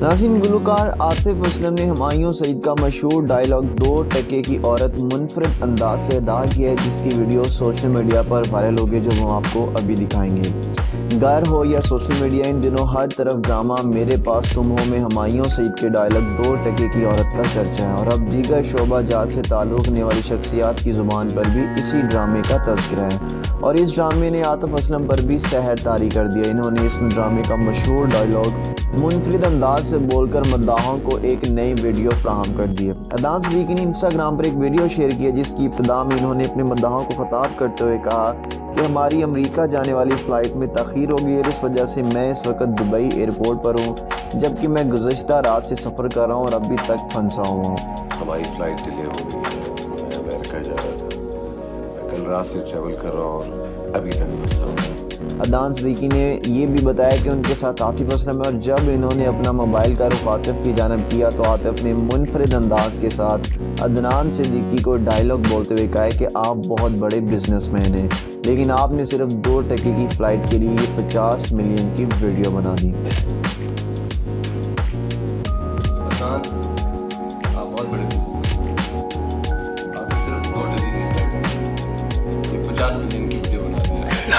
ناظرین، گلوکار عاطف اسلم نے ہمایوں سعید کا مشہور ڈائلاگ دو ٹکے کی عورت منفرد انداز سے ادا کیا ہے، جس کی ویڈیو سوشل میڈیا پر وائرل ہو گئی، جو ہم آپ کو ابھی دکھائیں گے۔ گھر ہو یا سوشل میڈیا، ان دنوں ہر طرف ڈرامہ، میرے پاس تم ہو، میں ہمایوں سعید کے ڈائلاگ دو ٹکے کی عورت کا چرچا ہے۔ اور اب دیگر شعبہ جات سے تعلق رکھنے والی شخصیات کی زبان پر بھی اسی ڈرامے کا تذکرہ ہے۔ اور اس ڈرامے نے عاطف اسلم پر بھی سحر طاری کر دیا۔ انہوں نے اس ڈرامے کا مشہور ڈائلاگ منفرد انداز سے بول کر مداحوں کو ایک نئی ویڈیو فراہم کر دی ہے۔ ادان صدیقی نے انسٹاگرام پر ایک ویڈیو شیئر کیا جس کی ابتدا میں انہوں نے اپنے مداحوں کو خطاب کرتے ہوئے کہا کہ ہماری امریکہ جانے والی فلائٹ میں تاخیر ہو گئی اور اس وجہ سے میں اس وقت دبئی ایئرپورٹ پر ہوں، جبکہ میں گزشتہ رات سے سفر کر رہا ہوں اور ابھی تک پھنسا ہوا ہوں۔ ہماری فلائٹ ڈیلے ہو گئی ہے، میں امریکہ جا رہا تھا۔ میں کل رات سے ٹریول کر رہا ہوں اور ابھی تک پھنسا ہوں۔ ادان صدیقی نے یہ بھی بتایا کہ ان کے ساتھ عاطف اسلم ہے اور جب انہوں نے اپنا موبائل کا رخ عاطف کی جانب کیا تو عاطف نے منفرد انداز کے ساتھ ادنان صدیقی کو ڈائلاگ بولتے ہوئے کہا کہ آپ بہت بڑے بزنس مین ہیں۔ لیکن آپ نے صرف دو ٹکے کی فلائٹ کے لیے پچاس ملین کی ویڈیو بنا دی۔ آپ بہت بڑے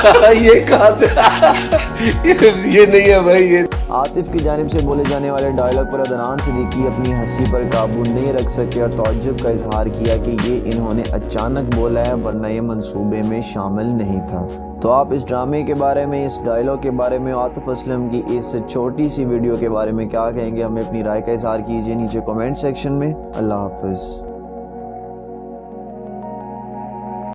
یہ کہاں سے؟ یہ نہیں ہے بھائی، یہ عاطف کی جانب سے بولے جانے والے ڈائلاگ پر ادنان صدیقی اپنی ہنسی پر قابو نہیں رکھ سکے اور تعجب کا اظہار کیا کہ یہ انہوں نے اچانک بولا ہے، ورنہ یہ منصوبے میں شامل نہیں تھا۔ تو آپ اس ڈرامے کے بارے میں، اس ڈائلاگ کے بارے میں، عاطف اسلم کی اس چھوٹی سی ویڈیو کے بارے میں کیا کہیں گے؟ ہمیں اپنی رائے کا اظہار کیجیے نیچے کومنٹ سیکشن میں۔ اللہ حافظ۔